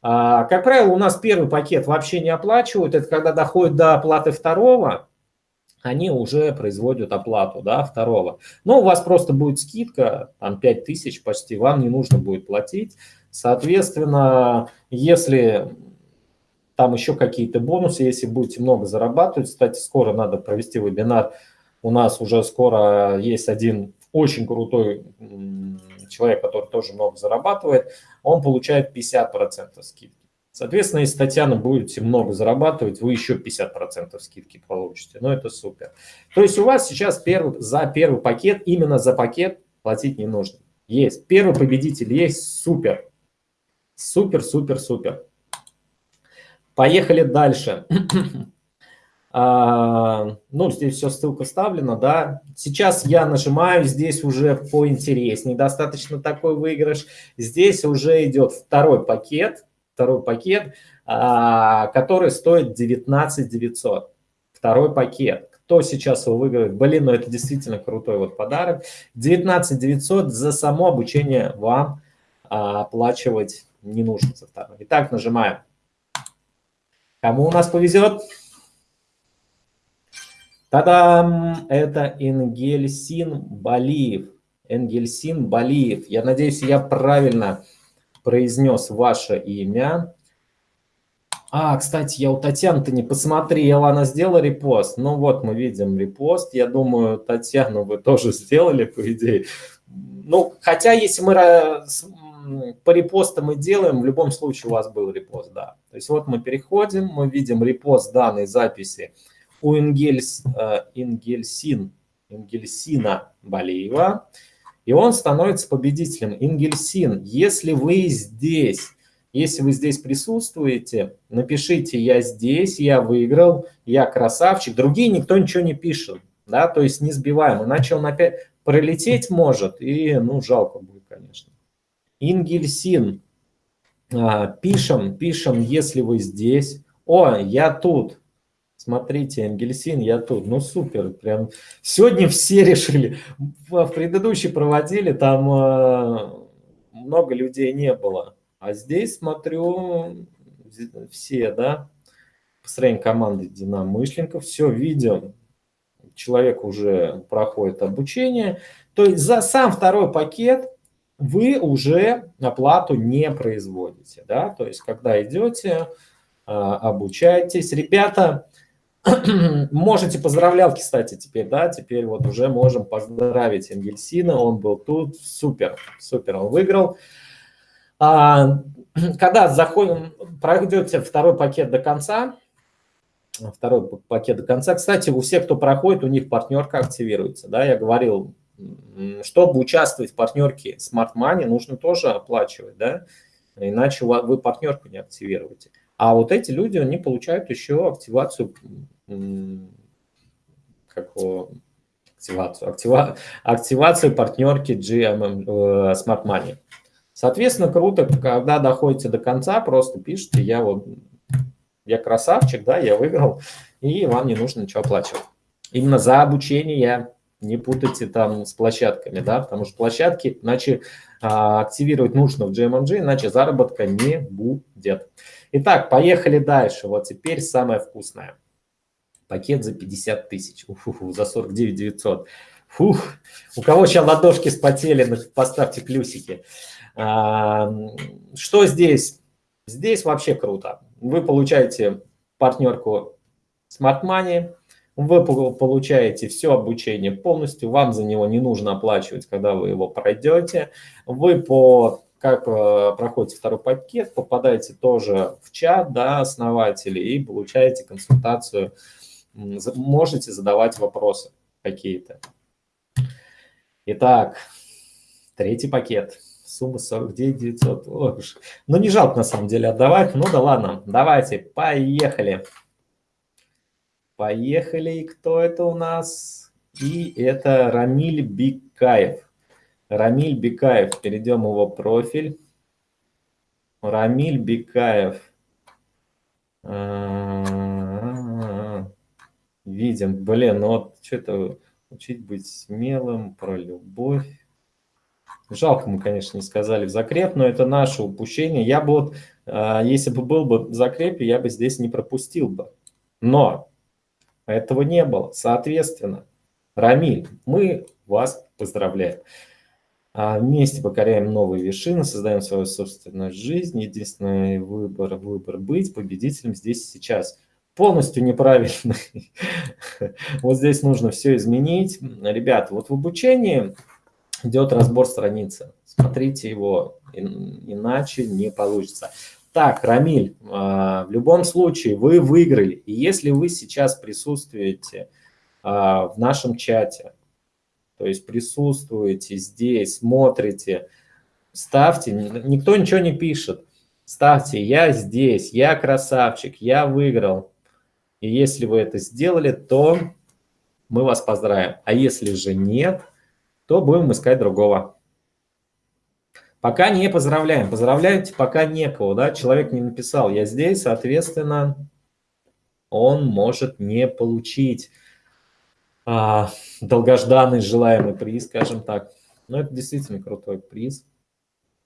А, как правило, у нас первый пакет вообще не оплачивают. Это когда доходит до оплаты второго, они уже производят оплату да, второго. Но у вас просто будет скидка, там 5000 почти, вам не нужно будет платить. Соответственно, если там еще какие-то бонусы, если будете много зарабатывать, кстати, скоро надо провести вебинар, у нас уже скоро есть один очень крутой человек, который тоже много зарабатывает, он получает 50% скидки. Соответственно, если Татьяна будете много зарабатывать, вы еще 50% скидки получите. Ну, это супер. То есть у вас сейчас первый, за первый пакет, именно за пакет платить не нужно. Есть. Первый победитель есть. Супер. Супер, супер, супер. Поехали дальше. а, ну, здесь все ссылка вставлена, да. Сейчас я нажимаю, здесь уже поинтереснее, достаточно такой выигрыш. Здесь уже идет второй пакет, второй пакет. а, который стоит 19 900. Второй пакет. Кто сейчас его выиграет? Блин, ну это действительно крутой вот подарок. 19 900 за само обучение вам а, оплачивать не нужно за второй. Итак, нажимаем. Кому у нас повезет? Та-дам! Это Энгельсин Балиев. Энгельсин Балиев. Я надеюсь, я правильно произнес ваше имя. А, кстати, я у Татьяны-то не посмотрел, она сделала репост. Ну вот, мы видим репост. Я думаю, Татьяну вы тоже сделали, по идее. Ну, хотя, если мы по репостам мы делаем, в любом случае у вас был репост, да. То есть вот мы переходим, мы видим репост данной записи у Ингельс, э, Ингельсин, Ингельсина Балиева, и он становится победителем. Ингельсин, если вы здесь, если вы здесь присутствуете, напишите «я здесь», «я выиграл», «я красавчик». Другие никто ничего не пишет, да, то есть не сбиваем, иначе он опять пролететь может, и, ну, жалко будет, конечно. Ингельсин, а, пишем, пишем, если вы здесь. О, я тут. Смотрите, Энгельсин, я тут. Ну, супер. Прям сегодня все решили. В предыдущий проводили, там э, много людей не было. А здесь, смотрю, все, да, построение команды единомышленников, все видим. Человек уже проходит обучение. То есть за сам второй пакет вы уже оплату не производите. Да? То есть когда идете, э, обучаетесь. Ребята, Можете поздравлялки, кстати, теперь, да, теперь вот уже можем поздравить Энгельсина, он был тут, супер, супер, он выиграл. А, когда заходим, пройдете второй пакет до конца, второй пакет до конца, кстати, у всех, кто проходит, у них партнерка активируется, да, я говорил, чтобы участвовать в партнерке Smart Money, нужно тоже оплачивать, да, иначе вы партнерку не активируете. А вот эти люди, они получают еще активацию, как активацию, актива, активацию партнерки GMM, э, Smart Money. Соответственно, круто, когда доходите до конца, просто пишите, я вот, я красавчик, да, я выиграл, и вам не нужно ничего оплачивать. Именно за обучение не путайте там с площадками, да, потому что площадки, иначе а, активировать нужно в GMMG, иначе заработка не будет. Итак, поехали дальше. Вот теперь самое вкусное. Пакет за 50 тысяч, за 49 900. Фух, у кого сейчас ладошки спотели, поставьте плюсики. А, что здесь? Здесь вообще круто. Вы получаете партнерку Smart Money, вы получаете все обучение полностью, вам за него не нужно оплачивать, когда вы его пройдете. Вы по как э, проходите второй пакет, попадаете тоже в чат да, основателей и получаете консультацию, можете задавать вопросы какие-то. Итак, третий пакет. Сумма 49 900. Ой, ну, не жалко на самом деле отдавать. Ну да ладно, давайте, поехали. Поехали. Кто это у нас? И это Рамиль Бикаев. Рамиль Бикаев. Перейдем его профиль. Рамиль Бикаев. Видим. Блин, ну вот что-то учить быть смелым, про любовь. Жалко мы, конечно, не сказали в закреп, но это наше упущение. Я бы вот, а, если бы был бы в закрепе, я бы здесь не пропустил бы. Но этого не было. Соответственно, Рамиль, мы вас поздравляем. А вместе покоряем новые вершины, создаем свою собственную жизнь. Единственный выбор, выбор быть победителем здесь и сейчас. Полностью неправильный. Вот здесь нужно все изменить. Ребята, вот в обучении идет разбор страницы. Смотрите его, иначе не получится. Так, Рамиль, а, в любом случае вы выиграли. И если вы сейчас присутствуете а, в нашем чате, то есть присутствуете здесь, смотрите, ставьте, никто ничего не пишет, ставьте «я здесь», «я красавчик», «я выиграл». И если вы это сделали, то мы вас поздравим. А если же нет, то будем искать другого. Пока не поздравляем. Поздравляете, пока некого, да? Человек не написал, я здесь, соответственно, он может не получить а, долгожданный желаемый приз, скажем так. Но это действительно крутой приз.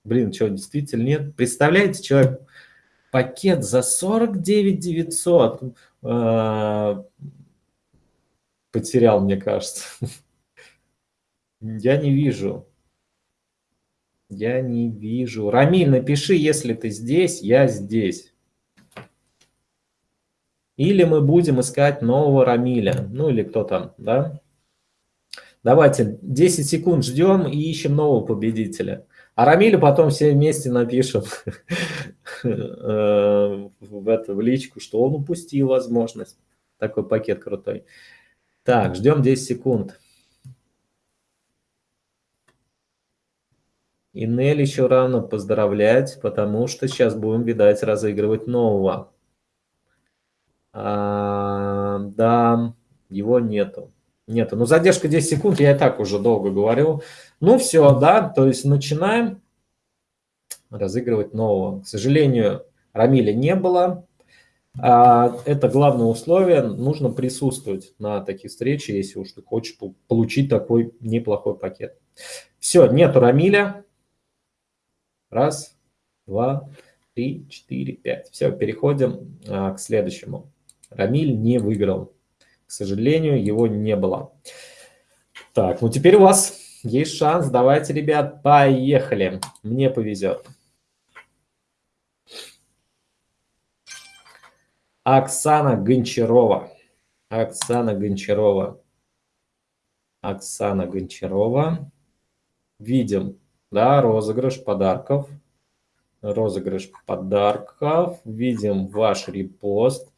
Блин, что, действительно нет? Представляете, человек пакет за 49 900 э, потерял, мне кажется. Я не вижу. Я не вижу. Рамиль, напиши, если ты здесь, я здесь. Или мы будем искать нового Рамиля. Ну или кто там, да? Давайте 10 секунд ждем и ищем нового победителя. А Рамилю потом все вместе напишем э, в, личку, что он упустил возможность. Такой пакет крутой. Так, ждем 10 секунд. И Нель еще рано поздравлять, потому что сейчас будем, видать, разыгрывать нового. А, да, его нету. Нету. Ну, задержка 10 секунд, я и так уже долго говорю. Ну, все, да, то есть начинаем разыгрывать нового. К сожалению, Рамиля не было. А, это главное условие, нужно присутствовать на таких встречах, если уж ты хочешь получить такой неплохой пакет. Все, нету Рамиля. Раз, два, три, четыре, пять. Все, переходим а, к следующему. Рамиль не выиграл. К сожалению, его не было. Так, ну теперь у вас есть шанс. Давайте, ребят, поехали. Мне повезет. Оксана Гончарова. Оксана Гончарова. Оксана Гончарова. Видим да, розыгрыш подарков. Розыгрыш подарков. Видим ваш репост.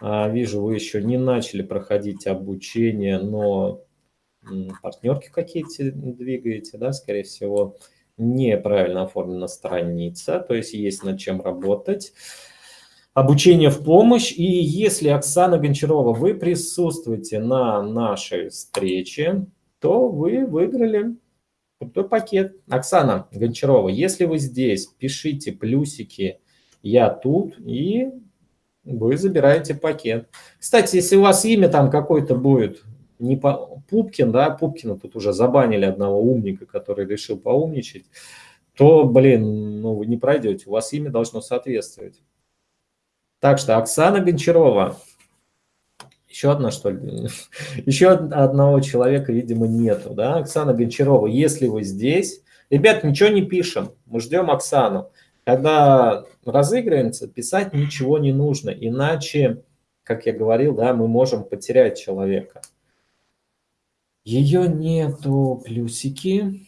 А, вижу, вы еще не начали проходить обучение, но партнерки какие-то двигаете, да, скорее всего. Неправильно оформлена страница, то есть есть над чем работать. Обучение в помощь. И если, Оксана Гончарова, вы присутствуете на нашей встрече, то вы выиграли Крутой пакет. Оксана Гончарова, если вы здесь, пишите плюсики «Я тут» и вы забираете пакет. Кстати, если у вас имя там какое-то будет, не по... Пупкин, да, Пупкина тут уже забанили одного умника, который решил поумничать, то, блин, ну вы не пройдете, у вас имя должно соответствовать. Так что Оксана Гончарова, еще одна, что ли? Еще одного человека, видимо, нету. Да? Оксана Гончарова, если вы здесь... Ребят, ничего не пишем, мы ждем Оксану. Когда разыгрывается, писать ничего не нужно, иначе, как я говорил, да, мы можем потерять человека. Ее нету, плюсики.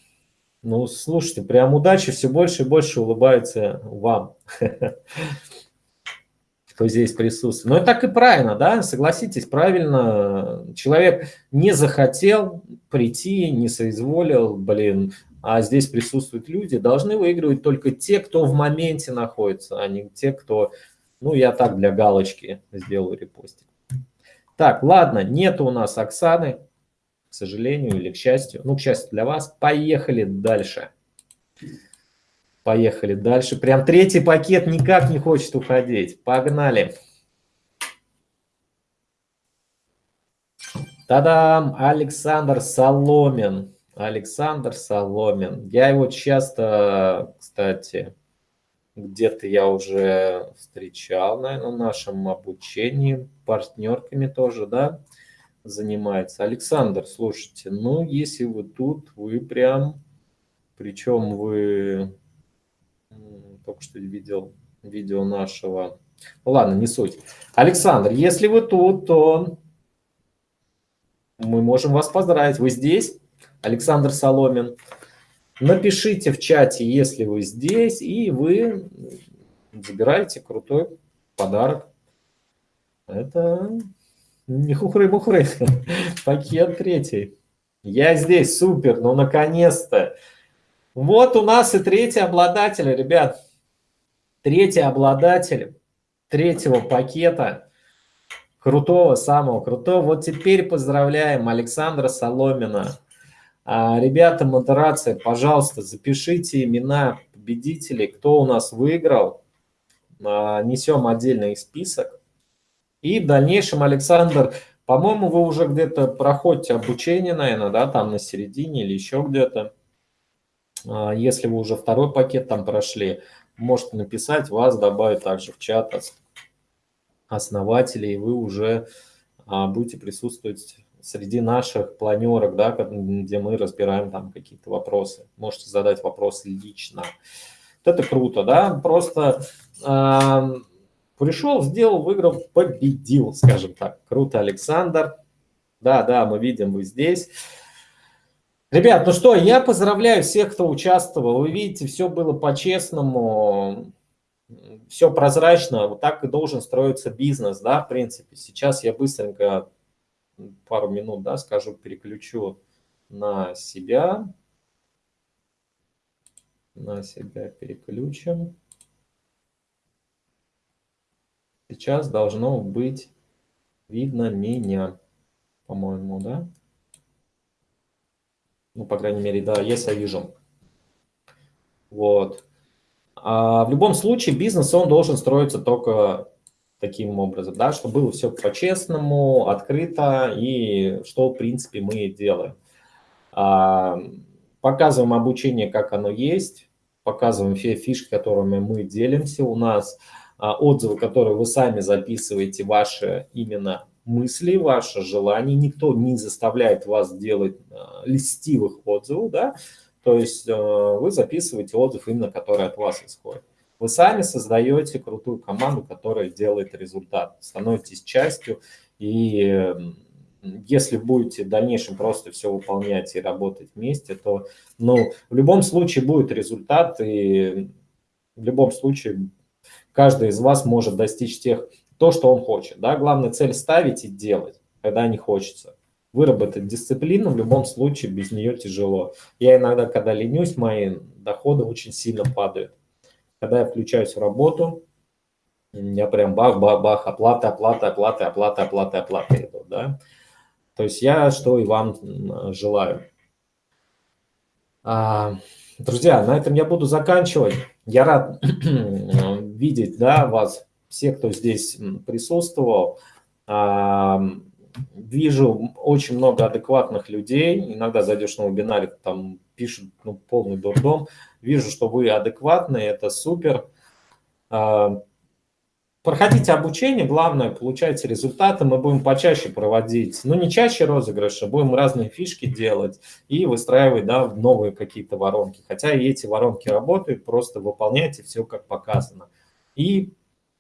Ну, слушайте, прям удачи, все больше и больше улыбается вам. кто здесь присутствует. Но это так и правильно, да, согласитесь, правильно. Человек не захотел прийти, не соизволил, блин, а здесь присутствуют люди, должны выигрывать только те, кто в моменте находится, а не те, кто, ну, я так для галочки сделаю репостик. Так, ладно, нет у нас Оксаны, к сожалению или к счастью. Ну, к счастью для вас. Поехали дальше. Поехали дальше. Прям третий пакет никак не хочет уходить. Погнали. Та-дам! Александр Соломин. Александр Соломин. Я его часто, кстати, где-то я уже встречал, наверное, в нашем обучении. Партнерками тоже, да, занимается. Александр, слушайте, ну, если вы тут, вы прям, причем вы только что видел видео нашего. Ну, ладно, не суть. Александр, если вы тут, то мы можем вас поздравить. Вы здесь, Александр Соломин. Напишите в чате, если вы здесь, и вы забираете крутой подарок. Это не хухры-мухры, пакет третий. Я здесь, супер, ну наконец-то. Вот у нас и третий обладатель, ребят. Третий обладатель третьего пакета, крутого, самого крутого. Вот теперь поздравляем Александра Соломина. А, ребята, модерация, пожалуйста, запишите имена победителей, кто у нас выиграл. А, несем отдельный список. И в дальнейшем, Александр, по-моему, вы уже где-то проходите обучение, наверное, да, там на середине или еще где-то. А, если вы уже второй пакет там прошли, можете написать, вас добавить также в чат основателей, и вы уже а, будете присутствовать среди наших планерок, да, где мы разбираем там какие-то вопросы. Можете задать вопросы лично. Вот это круто, да, просто э, пришел, сделал, выиграл, победил, скажем так. Круто, Александр. Да, да, мы видим, вы здесь. Ребят, ну что, я поздравляю всех, кто участвовал. Вы видите, все было по-честному, все прозрачно. Вот так и должен строиться бизнес, да, в принципе. Сейчас я быстренько, пару минут, да, скажу, переключу на себя. На себя переключим. Сейчас должно быть видно меня, по-моему, да? Ну, по крайней мере, да, есть, вижу. Вот. А в любом случае бизнес, он должен строиться только таким образом, да, чтобы было все по-честному, открыто и что, в принципе, мы делаем. А, показываем обучение, как оно есть, показываем все фишки, которыми мы делимся. У нас а, отзывы, которые вы сами записываете, ваши именно мысли, ваши желания. Никто не заставляет вас делать э, листивых отзывов, да, то есть э, вы записываете отзыв именно, который от вас исходит. Вы сами создаете крутую команду, которая делает результат, становитесь частью, и если будете в дальнейшем просто все выполнять и работать вместе, то ну, в любом случае будет результат, и в любом случае каждый из вас может достичь тех то, что он хочет. Да? Главное цель ставить и делать, когда не хочется. Выработать дисциплину в любом случае без нее тяжело. Я иногда, когда ленюсь, мои доходы очень сильно падают. Когда я включаюсь в работу, я прям бах-бах-бах, оплата, оплата, оплата, оплата, оплата, оплата идут, да. То есть я что и вам желаю. А, друзья, на этом я буду заканчивать. Я рад видеть да, вас все, кто здесь присутствовал. Вижу очень много адекватных людей. Иногда зайдешь на вебинаре, там пишут ну, полный дурдом. Вижу, что вы адекватные, это супер. Проходите обучение, главное, получайте результаты. Мы будем почаще проводить, ну не чаще розыгрыши, будем разные фишки делать и выстраивать да, новые какие-то воронки. Хотя и эти воронки работают, просто выполняйте все как показано. И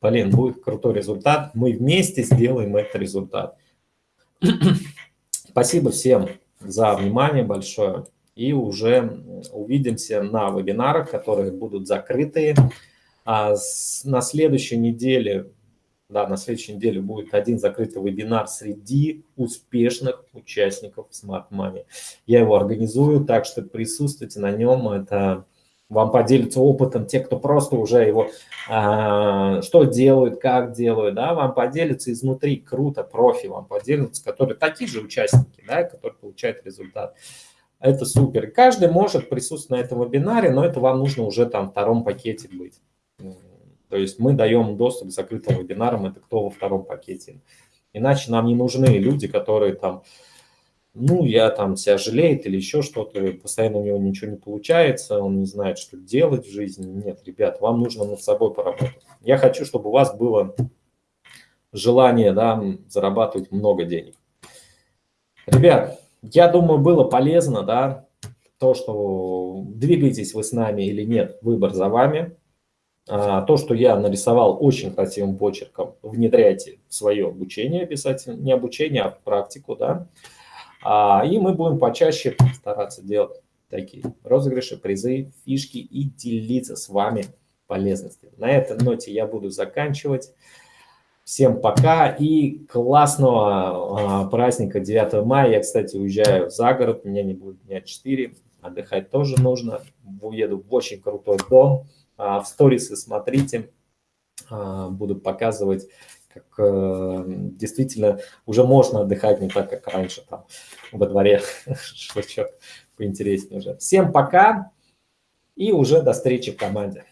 блин, будет крутой результат, мы вместе сделаем этот результат. Спасибо всем за внимание большое. И уже увидимся на вебинарах, которые будут закрытые. А с, на следующей неделе, да, на следующей неделе будет один закрытый вебинар среди успешных участников Smart Money. Я его организую, так что присутствуйте на нем. Это вам поделятся опытом те, кто просто уже его, а, что делают, как делают, да, вам поделятся изнутри, круто, профи вам поделятся, которые такие же участники, да, которые получают результат. Это супер. Каждый может присутствовать на этом вебинаре, но это вам нужно уже там в втором пакете быть. То есть мы даем доступ к закрытым вебинарам, это кто во втором пакете. Иначе нам не нужны люди, которые там ну, я там себя жалеет или еще что-то, постоянно у него ничего не получается, он не знает, что делать в жизни. Нет, ребят, вам нужно над собой поработать. Я хочу, чтобы у вас было желание да, зарабатывать много денег. Ребят, я думаю, было полезно, да, то, что двигаетесь вы с нами или нет, выбор за вами. А, то, что я нарисовал очень красивым почерком, внедряйте в свое обучение обязательно, не обучение, а практику, да. А, и мы будем почаще стараться делать такие розыгрыши, призы, фишки и делиться с вами полезностями. На этой ноте я буду заканчивать. Всем пока и классного а, праздника 9 мая. Я, кстати, уезжаю за город, меня не будет дня 4, отдыхать тоже нужно. Уеду в очень крутой дом. А, в сторисы смотрите, а, буду показывать как э, действительно уже можно отдыхать не так, как раньше там во дворе, шлачок поинтереснее уже. Всем пока! И уже до встречи в команде.